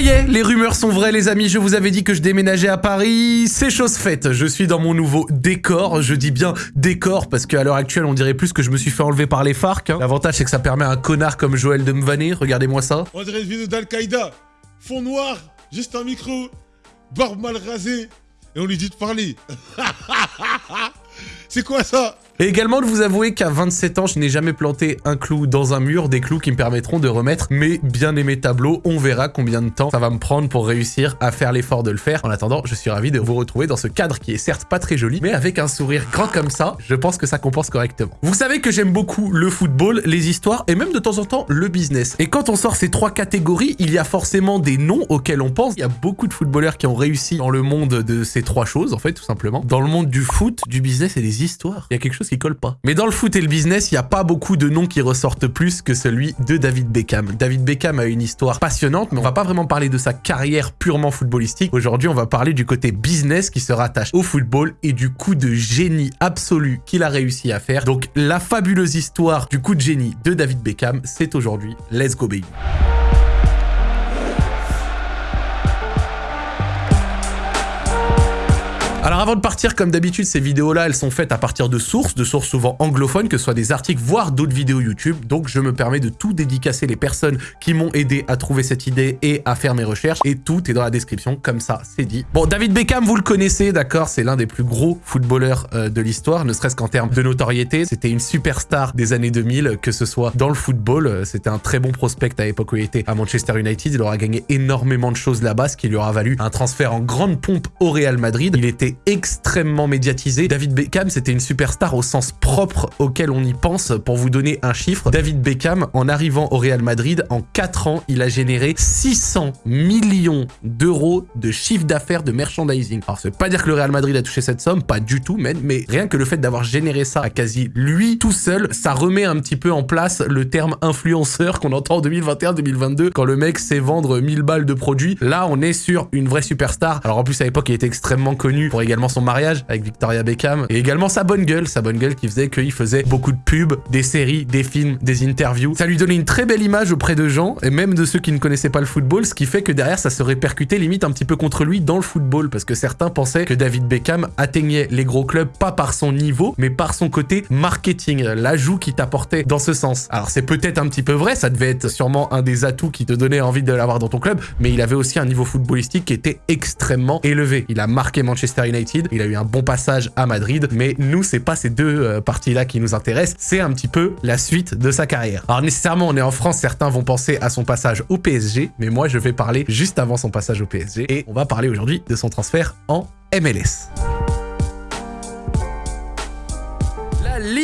Les rumeurs sont vraies les amis, je vous avais dit que je déménageais à Paris, c'est chose faite, je suis dans mon nouveau décor, je dis bien décor parce qu'à l'heure actuelle on dirait plus que je me suis fait enlever par les FARC. Hein. L'avantage c'est que ça permet à un connard comme Joël de me vanner, regardez-moi ça. On une vidéo d'Al-Qaïda, fond noir, juste un micro, barbe mal rasée, et on lui dit de parler. c'est quoi ça? Et également de vous avouer qu'à 27 ans, je n'ai jamais planté un clou dans un mur, des clous qui me permettront de remettre mes bien-aimés tableaux. On verra combien de temps ça va me prendre pour réussir à faire l'effort de le faire. En attendant, je suis ravi de vous retrouver dans ce cadre qui est certes pas très joli, mais avec un sourire grand comme ça, je pense que ça compense correctement. Vous savez que j'aime beaucoup le football, les histoires et même de temps en temps le business. Et quand on sort ces trois catégories, il y a forcément des noms auxquels on pense. Il y a beaucoup de footballeurs qui ont réussi dans le monde de ces trois choses, en fait, tout simplement. Dans le monde du foot, du business et des histoires, il y a quelque chose colle pas. Mais dans le foot et le business, il n'y a pas beaucoup de noms qui ressortent plus que celui de David Beckham. David Beckham a une histoire passionnante, mais on va pas vraiment parler de sa carrière purement footballistique. Aujourd'hui, on va parler du côté business qui se rattache au football et du coup de génie absolu qu'il a réussi à faire. Donc la fabuleuse histoire du coup de génie de David Beckham, c'est aujourd'hui Let's Go Baby. Alors avant de partir, comme d'habitude, ces vidéos-là, elles sont faites à partir de sources, de sources souvent anglophones, que ce soit des articles, voire d'autres vidéos YouTube. Donc je me permets de tout dédicacer les personnes qui m'ont aidé à trouver cette idée et à faire mes recherches. Et tout est dans la description, comme ça, c'est dit. Bon, David Beckham, vous le connaissez, d'accord C'est l'un des plus gros footballeurs euh, de l'histoire, ne serait-ce qu'en termes de notoriété. C'était une superstar des années 2000, que ce soit dans le football. Euh, c'était un très bon prospect à l'époque où il était à Manchester United. Il aura gagné énormément de choses là-bas, ce qui lui aura valu un transfert en grande pompe au Real Madrid. Il était extrêmement médiatisé. David Beckham, c'était une superstar au sens propre auquel on y pense. Pour vous donner un chiffre, David Beckham, en arrivant au Real Madrid, en 4 ans, il a généré 600 millions d'euros de chiffre d'affaires de merchandising. Alors, ça veut pas dire que le Real Madrid a touché cette somme, pas du tout, mais, mais rien que le fait d'avoir généré ça à quasi lui tout seul, ça remet un petit peu en place le terme influenceur qu'on entend en 2021-2022 quand le mec sait vendre 1000 balles de produits. Là, on est sur une vraie superstar. Alors en plus, à l'époque, il était extrêmement connu pour également son mariage avec Victoria Beckham et également sa bonne gueule, sa bonne gueule qui faisait qu'il faisait beaucoup de pubs, des séries, des films, des interviews. Ça lui donnait une très belle image auprès de gens et même de ceux qui ne connaissaient pas le football, ce qui fait que derrière ça se répercutait limite un petit peu contre lui dans le football parce que certains pensaient que David Beckham atteignait les gros clubs pas par son niveau mais par son côté marketing, l'ajout qui t'apportait dans ce sens. Alors c'est peut-être un petit peu vrai, ça devait être sûrement un des atouts qui te donnait envie de l'avoir dans ton club, mais il avait aussi un niveau footballistique qui était extrêmement élevé. Il a marqué Manchester United, il a eu un bon passage à Madrid, mais nous, c'est pas ces deux euh, parties-là qui nous intéressent, c'est un petit peu la suite de sa carrière. Alors nécessairement, on est en France, certains vont penser à son passage au PSG, mais moi, je vais parler juste avant son passage au PSG, et on va parler aujourd'hui de son transfert en MLS.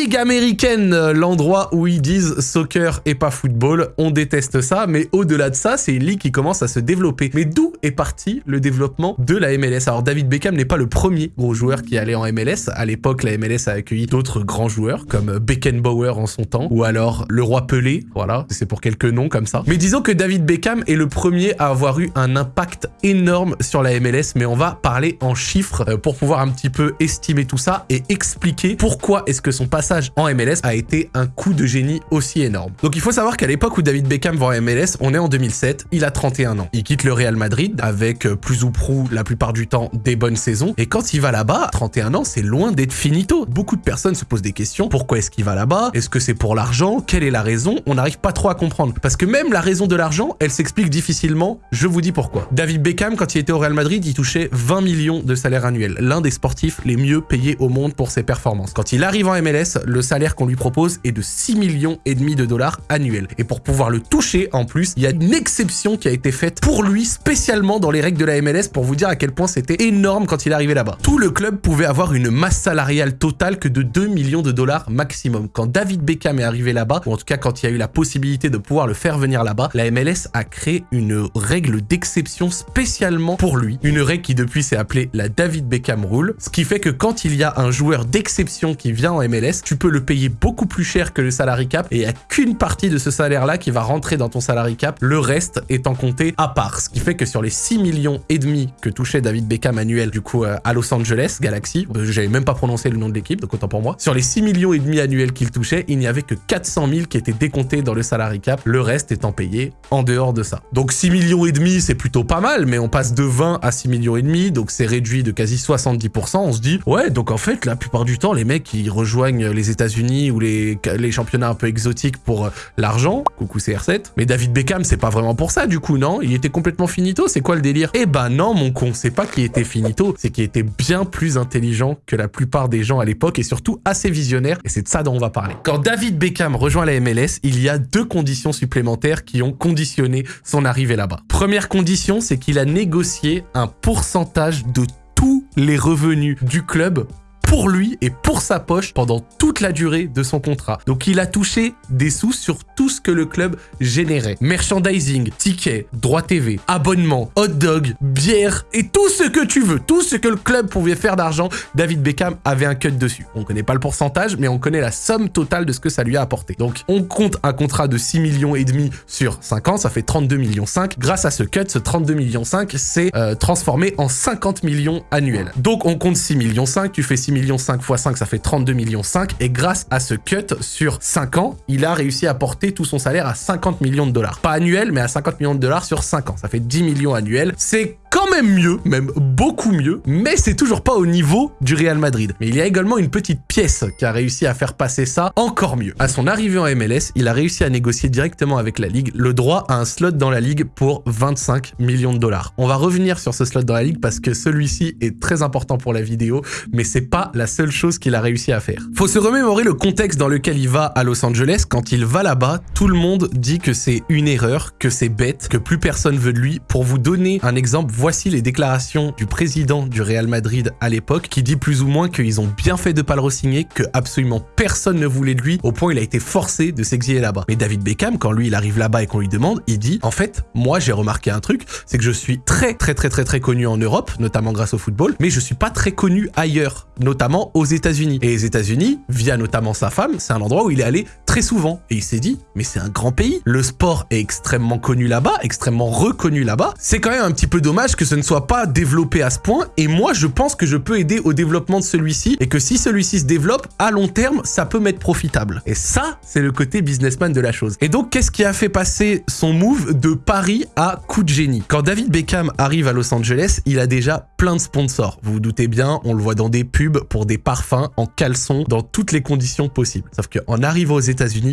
Ligue américaine, l'endroit où ils disent soccer et pas football. On déteste ça, mais au-delà de ça, c'est une ligue qui commence à se développer. Mais d'où est parti le développement de la MLS Alors David Beckham n'est pas le premier gros joueur qui allait en MLS. À l'époque, la MLS a accueilli d'autres grands joueurs, comme Beckenbauer en son temps, ou alors le roi Pelé, voilà, c'est pour quelques noms comme ça. Mais disons que David Beckham est le premier à avoir eu un impact énorme sur la MLS, mais on va parler en chiffres euh, pour pouvoir un petit peu estimer tout ça et expliquer pourquoi est-ce que son passage en MLS a été un coup de génie aussi énorme. Donc il faut savoir qu'à l'époque où David Beckham va en MLS, on est en 2007, il a 31 ans. Il quitte le Real Madrid avec euh, plus ou prou la plupart du temps des bonnes saisons. Et quand il va là-bas, 31 ans, c'est loin d'être finito. Beaucoup de personnes se posent des questions. Pourquoi est-ce qu'il va là-bas? Est-ce que c'est pour l'argent? Quelle est la raison? On n'arrive pas trop à comprendre. Parce que même la raison de l'argent, elle s'explique difficilement. Je vous dis pourquoi. David Beckham, quand il était au Real Madrid, il touchait 20 millions de salaire annuel. L'un des sportifs les mieux payés au monde pour ses performances. Quand il arrive en MLS, le salaire qu'on lui propose est de 6 millions et demi de dollars annuels. Et pour pouvoir le toucher, en plus, il y a une exception qui a été faite pour lui spécialement dans les règles de la MLS pour vous dire à quel point c'était énorme quand il est arrivé là-bas. Tout le club pouvait avoir une masse salariale totale que de 2 millions de dollars maximum. Quand David Beckham est arrivé là-bas, ou en tout cas quand il y a eu la possibilité de pouvoir le faire venir là-bas, la MLS a créé une règle d'exception spécialement pour lui. Une règle qui depuis s'est appelée la David Beckham Rule, ce qui fait que quand il y a un joueur d'exception qui vient en MLS, tu peux le payer beaucoup plus cher que le salary cap et il n'y a qu'une partie de ce salaire-là qui va rentrer dans ton salary cap, le reste étant compté à part. Ce qui fait que sur les 6 millions et demi que touchait David Beckham annuel du coup euh, à Los Angeles Galaxy, euh, j'avais même pas prononcé le nom de l'équipe, donc autant pour moi, sur les 6 millions et demi annuels qu'il touchait, il n'y avait que 400 000 qui étaient décomptés dans le salary cap, le reste étant payé en dehors de ça. Donc 6 millions et demi, c'est plutôt pas mal, mais on passe de 20 à 6 millions et demi, donc c'est réduit de quasi 70%. On se dit, ouais, donc en fait, la plupart du temps, les mecs, qui rejoignent les États-Unis ou les, les championnats un peu exotiques pour euh, l'argent, coucou CR7. Mais David Beckham, c'est pas vraiment pour ça, du coup, non? Il était complètement finito, c'est quoi le délire? Eh ben non, mon con, c'est pas qu'il était finito, c'est qu'il était bien plus intelligent que la plupart des gens à l'époque et surtout assez visionnaire, et c'est de ça dont on va parler. Quand David Beckham rejoint la MLS, il y a deux conditions supplémentaires qui ont conditionné son arrivée là-bas. Première condition, c'est qu'il a négocié un pourcentage de tous les revenus du club pour lui et pour sa poche pendant toute la durée de son contrat. Donc il a touché des sous sur tout ce que le club générait. Merchandising, tickets, droits TV, abonnements, hot dog, bière et tout ce que tu veux. Tout ce que le club pouvait faire d'argent, David Beckham avait un cut dessus. On connaît pas le pourcentage, mais on connaît la somme totale de ce que ça lui a apporté. Donc on compte un contrat de 6 millions et demi sur 5 ans, ça fait 32 millions 5. Grâce à ce cut, ce 32 millions 5 s'est euh, transformé en 50 millions annuels. Donc on compte 6 millions 5, tu fais 6 millions 5 x 5, ça fait 32 millions 5. Et grâce à ce cut, sur 5 ans, il a réussi à porter tout son salaire à 50 millions de dollars. Pas annuel, mais à 50 millions de dollars sur 5 ans. Ça fait 10 millions annuels. C'est quand même mieux, même beaucoup mieux, mais c'est toujours pas au niveau du Real Madrid. Mais il y a également une petite pièce qui a réussi à faire passer ça encore mieux. À son arrivée en MLS, il a réussi à négocier directement avec la Ligue le droit à un slot dans la Ligue pour 25 millions de dollars. On va revenir sur ce slot dans la Ligue parce que celui-ci est très important pour la vidéo, mais c'est pas la seule chose qu'il a réussi à faire. Faut se remémorer le contexte dans lequel il va à Los Angeles. Quand il va là-bas, tout le monde dit que c'est une erreur, que c'est bête, que plus personne veut de lui. Pour vous donner un exemple, voici les déclarations du président du Real Madrid à l'époque qui dit plus ou moins qu'ils ont bien fait de pas le re-signer, que absolument personne ne voulait de lui, au point il a été forcé de s'exiler là-bas. Mais David Beckham, quand lui il arrive là-bas et qu'on lui demande, il dit en fait, moi j'ai remarqué un truc, c'est que je suis très très très très très connu en Europe, notamment grâce au football, mais je suis pas très connu ailleurs, notamment aux États-Unis. Et les États-Unis, via notamment sa femme, c'est un endroit où il est allé très souvent. Et il s'est dit, mais c'est un grand pays, le sport est extrêmement connu là-bas, extrêmement reconnu là-bas. C'est quand même un petit peu dommage que ce ne soit pas développé à ce point. Et moi, je pense que je peux aider au développement de celui-ci et que si celui-ci se développe, à long terme, ça peut m'être profitable. Et ça, c'est le côté businessman de la chose. Et donc, qu'est-ce qui a fait passer son move de Paris à coup de génie? Quand David Beckham arrive à Los Angeles, il a déjà plein de sponsors. Vous vous doutez bien, on le voit dans des pubs pour des parfums en caleçon dans toutes les conditions possibles. Sauf qu'en arrivant aux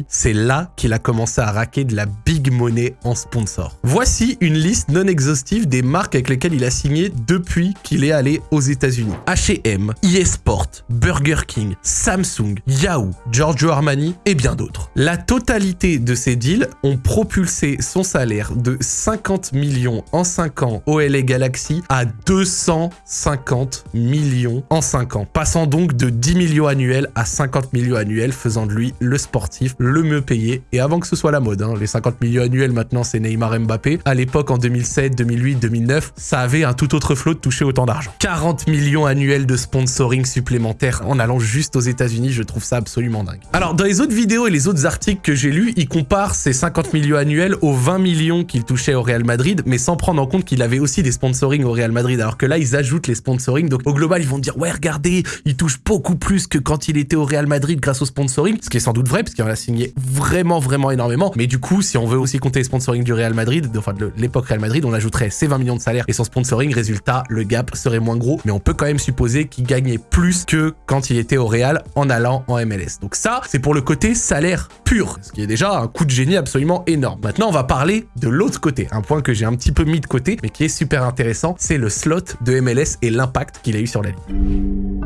C'est là qu'il a commencé à raquer de la big money en sponsor. Voici une liste non exhaustive des marques avec lesquelles il a signé depuis qu'il est allé aux États-Unis. H&M, eSport, Burger King, Samsung, Yahoo, Giorgio Armani et bien d'autres. La totalité de ces deals ont propulsé son salaire de 50 millions en 5 ans au LA Galaxy à 250 millions en 5 ans, passant donc de 10 millions annuels à 50 millions annuels, faisant de lui le sportif le mieux payé. Et avant que ce soit la mode, hein, les 50 millions annuels maintenant c'est Neymar Mbappé. À l'époque en 2007, 2008, 2009, ça avait un tout autre flot de toucher autant d'argent. 40 millions annuels de sponsoring supplémentaires en allant juste aux États-Unis, je trouve ça absolument dingue. Alors dans les autres vidéos et les autres articles que j'ai lus, il compare ces 50 millions annuels aux 20 millions qu'il touchait au Real Madrid, mais sans prendre en compte qu'il avait aussi des sponsoring au Real Madrid, alors que là ils ajoutent les sponsoring, donc au global ils vont dire ouais regardez, il touche beaucoup plus que quand il était au Real Madrid grâce au sponsoring, ce qui est sans doute vrai parce qu'il en a signé vraiment vraiment énormément, mais du coup si on veut aussi compter les sponsoring du Real Madrid, enfin de l'époque Real Madrid, on ajouterait ses 20 millions de salaire et son sponsoring, résultat le gap serait moins gros, mais on peut quand même supposer qu'il gagnait plus que quand il était au Real en allant en MLS. Donc ça, c'est pour le côté salaire pur, ce qui est déjà un coup de génie absolument énorme. Maintenant, on va parler de l'autre côté, un point que j'ai un petit peu mis de côté, mais qui est super intéressant, c'est le slot de MLS et l'impact qu'il a eu sur la ligue.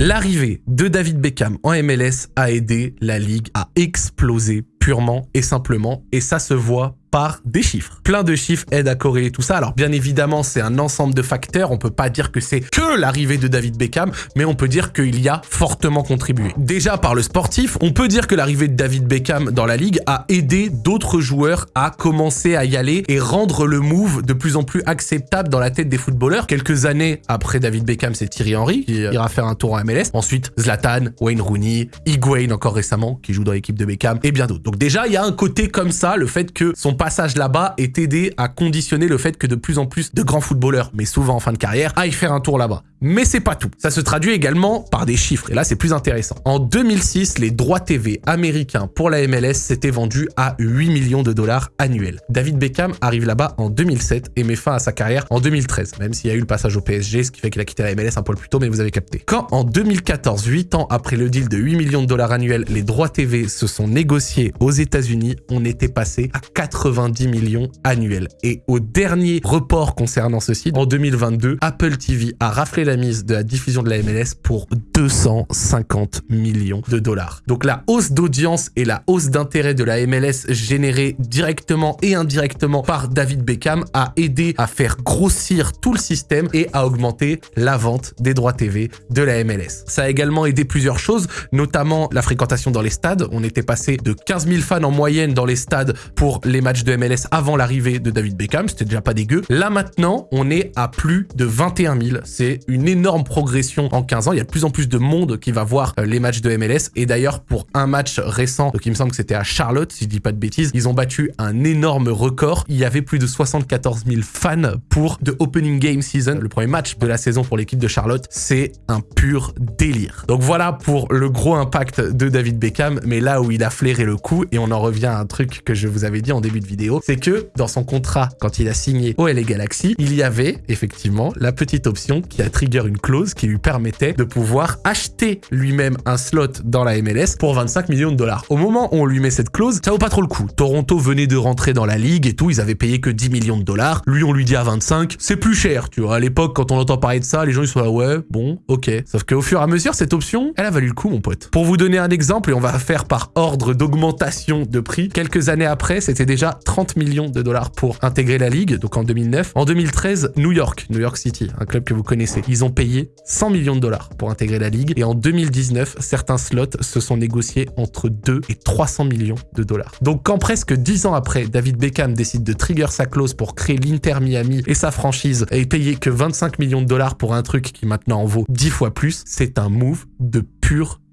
L'arrivée de David Beckham en MLS a aidé la ligue à exploser purement et simplement, et ça se voit par des chiffres. Plein de chiffres aident à corréler tout ça. Alors bien évidemment, c'est un ensemble de facteurs. On peut pas dire que c'est que l'arrivée de David Beckham, mais on peut dire qu'il y a fortement contribué. Déjà par le sportif, on peut dire que l'arrivée de David Beckham dans la ligue a aidé d'autres joueurs à commencer à y aller et rendre le move de plus en plus acceptable dans la tête des footballeurs. Quelques années après David Beckham, c'est Thierry Henry qui ira faire un tour en MLS. Ensuite, Zlatan, Wayne Rooney, Higuain encore récemment qui joue dans l'équipe de Beckham et bien d'autres. Donc déjà, il y a un côté comme ça, le fait que son passage là-bas est aidé à conditionner le fait que de plus en plus de grands footballeurs, mais souvent en fin de carrière, aillent faire un tour là-bas. Mais c'est pas tout. Ça se traduit également par des chiffres. Et là, c'est plus intéressant. En 2006, les droits TV américains pour la MLS s'étaient vendus à 8 millions de dollars annuels. David Beckham arrive là-bas en 2007 et met fin à sa carrière en 2013, même s'il y a eu le passage au PSG, ce qui fait qu'il a quitté la MLS un peu plus tôt, mais vous avez capté. Quand en 2014, 8 ans après le deal de 8 millions de dollars annuels, les droits TV se sont négociés aux États-Unis, on était passé à 90 millions annuels. Et au dernier report concernant ceci, en 2022, Apple TV a raflé la mise de la diffusion de la MLS pour 250 millions de dollars. Donc la hausse d'audience et la hausse d'intérêt de la MLS générée directement et indirectement par David Beckham a aidé à faire grossir tout le système et à augmenter la vente des droits TV de la MLS. Ça a également aidé plusieurs choses, notamment la fréquentation dans les stades. On était passé de 15 000 fans en moyenne dans les stades pour les matchs de MLS avant l'arrivée de David Beckham, c'était déjà pas dégueu. Là maintenant, on est à plus de 21 000. C'est une énorme progression en 15 ans. Il y a de plus en plus de monde qui va voir euh, les matchs de MLS. Et d'ailleurs, pour un match récent, donc il me semble que c'était à Charlotte, si je dis pas de bêtises, ils ont battu un énorme record. Il y avait plus de 74 000 fans pour The Opening Game Season, le premier match de la saison pour l'équipe de Charlotte. C'est un pur délire. Donc voilà pour le gros impact de David Beckham, mais là où il a flairé le coup, et on en revient à un truc que je vous avais dit en début de vidéo, c'est que dans son contrat, quand il a signé au LA Galaxy, il y avait effectivement la petite option qui a trigger une clause qui lui permettait de pouvoir acheter lui-même un slot dans la MLS pour 25 millions de dollars. Au moment où on lui met cette clause, ça vaut pas trop le coup. Toronto venait de rentrer dans la ligue et tout, ils avaient payé que 10 millions de dollars. Lui, on lui dit à 25, c'est plus cher, tu vois. À l'époque, quand on entend parler de ça, les gens ils sont là, ouais, bon, ok. Sauf qu'au fur et à mesure, cette option, elle a valu le coup, mon pote. Pour vous donner un exemple, et on va faire par ordre d'augmentation de prix, quelques années après, c'était déjà 30 millions de dollars pour intégrer la ligue, donc en 2009. En 2013, New York, New York City, un club que vous connaissez, ils ont payé 100 millions de dollars pour intégrer la ligue. Et en 2019, certains slots se sont négociés entre 2 et 300 millions de dollars. Donc quand presque 10 ans après, David Beckham décide de trigger sa clause pour créer l'Inter Miami et sa franchise et payer que 25 millions de dollars pour un truc qui maintenant en vaut 10 fois plus, c'est un move de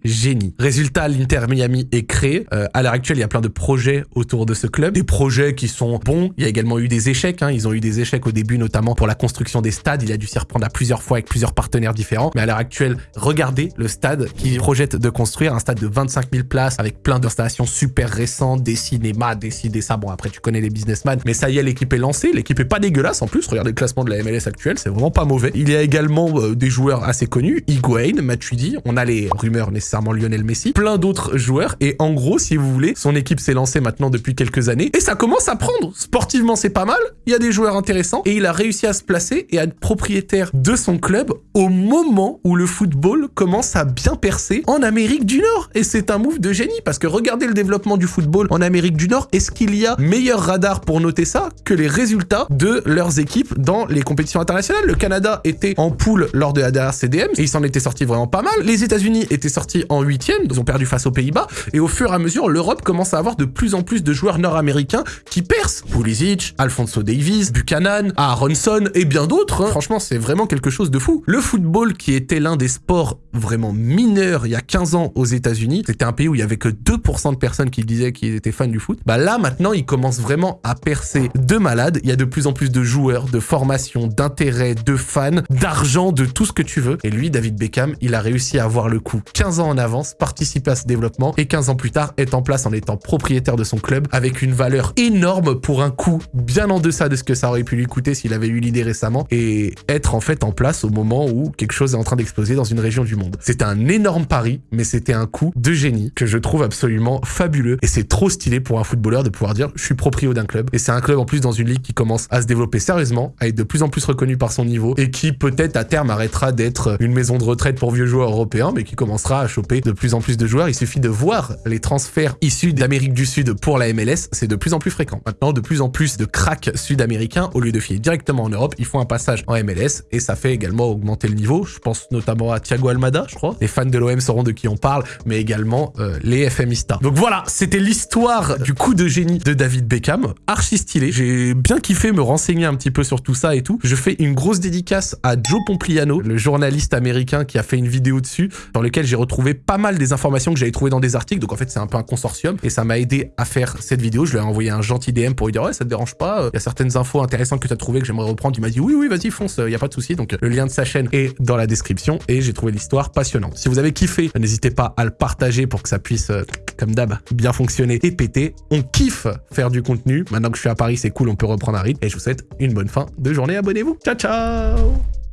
génie. Résultat, l'Inter Miami est créé. Euh, à l'heure actuelle, il y a plein de projets autour de ce club. Des projets qui sont bons. Il y a également eu des échecs. Hein. Ils ont eu des échecs au début, notamment pour la construction des stades. Il a dû s'y reprendre à plusieurs fois avec plusieurs partenaires différents. Mais à l'heure actuelle, regardez le stade qui projette de construire. Un stade de 25 000 places avec plein d'installations super récentes, des cinémas, des ci, des ça. Bon, après, tu connais les businessmen. Mais ça y est, l'équipe est lancée. L'équipe est pas dégueulasse en plus. Regardez le classement de la MLS actuelle. C'est vraiment pas mauvais. Il y a également euh, des joueurs assez connus. Higuain, Matuidi. On a les rumeurs nécessairement Lionel Messi plein d'autres joueurs. Et en gros, si vous voulez, son équipe s'est lancée maintenant depuis quelques années. Et ça commence à prendre. Sportivement, c'est pas mal. Il y a des joueurs intéressants. Et il a réussi à se placer et à être propriétaire de son club au moment où le football commence à bien percer en Amérique du Nord. Et c'est un move de génie. Parce que regardez le développement du football en Amérique du Nord. Est-ce qu'il y a meilleur radar pour noter ça que les résultats de leurs équipes dans les compétitions internationales? Le Canada était en poule lors de la dernière CDM et il s'en était sorti vraiment pas mal. Les États-Unis étaient sortis en huitième, ils ont perdu face aux Pays-Bas, et au fur et à mesure, l'Europe commence à avoir de plus en plus de joueurs nord-américains qui percent. Pulisic, Alfonso Davis, Buchanan, Aronson et bien d'autres. hein. Franchement, c'est vraiment quelque chose de fou. Le football, qui était l'un des sports vraiment mineurs il y a 15 ans aux États-Unis, c'était un pays où il y avait que 2% de personnes qui disaient qu'ils étaient fans du foot. Bah là, maintenant, il commence vraiment à percer de malades. Il y a de plus en plus de joueurs, de formations, d'intérêts, de fans, d'argent, de tout ce que tu veux. Et lui, David Beckham, il a réussi à avoir le coup 15 ans en avance, participer à ce développement et 15 ans plus tard est en place en étant propriétaire de son club avec une valeur énorme pour un coût bien en deçà de ce que ça aurait pu lui coûter s'il avait eu l'idée récemment et être en fait en place au moment où quelque chose est en train d'exploser dans une région du monde. C'était un énorme pari, mais c'était un coup de génie que je trouve absolument fabuleux et c'est trop stylé pour un footballeur de pouvoir dire je suis proprio d'un club et c'est un club en plus dans une ligue qui commence à se développer sérieusement, à être de plus en plus reconnu par son niveau et qui peut-être à terme arrêtera d'être une maison de retraite pour vieux joueurs européens mais qui commencera à choper de plus en plus de joueurs. Il suffit de voir les transferts issus d'Amérique du Sud pour la MLS, c'est de plus en plus fréquent. Maintenant, de plus en plus de cracks sud-américains, au lieu de filer directement en Europe, ils font un passage en MLS et ça fait également augmenter le niveau. Je pense notamment à Thiago Almada, je crois. Les fans de l'OM sauront de qui on parle, mais également euh, les FMistas. Donc voilà, c'était l'histoire du coup de génie de David Beckham. Archi stylé. J'ai bien kiffé me renseigner un petit peu sur tout ça et tout. Je fais une grosse dédicace à Joe Pompliano, le journaliste américain qui a fait une vidéo dessus, dans lequel j'ai retrouvé pas mal des informations que j'avais trouvées dans des articles. Donc en fait, c'est un peu un consortium et ça m'a aidé à faire cette vidéo. Je lui ai envoyé un gentil DM pour lui dire ouais, ça te dérange pas. Il y a certaines infos intéressantes que tu as trouvées que j'aimerais reprendre. Il m'a dit oui, oui, vas-y, fonce, il y a pas de souci. Donc le lien de sa chaîne est dans la description et j'ai trouvé l'histoire passionnante. Si vous avez kiffé, n'hésitez pas à le partager pour que ça puisse, euh, comme d'hab, bien fonctionner et péter. On kiffe faire du contenu. Maintenant que je suis à Paris, c'est cool, on peut reprendre un rythme. Et je vous souhaite une bonne fin de journée. Abonnez-vous. Ciao, ciao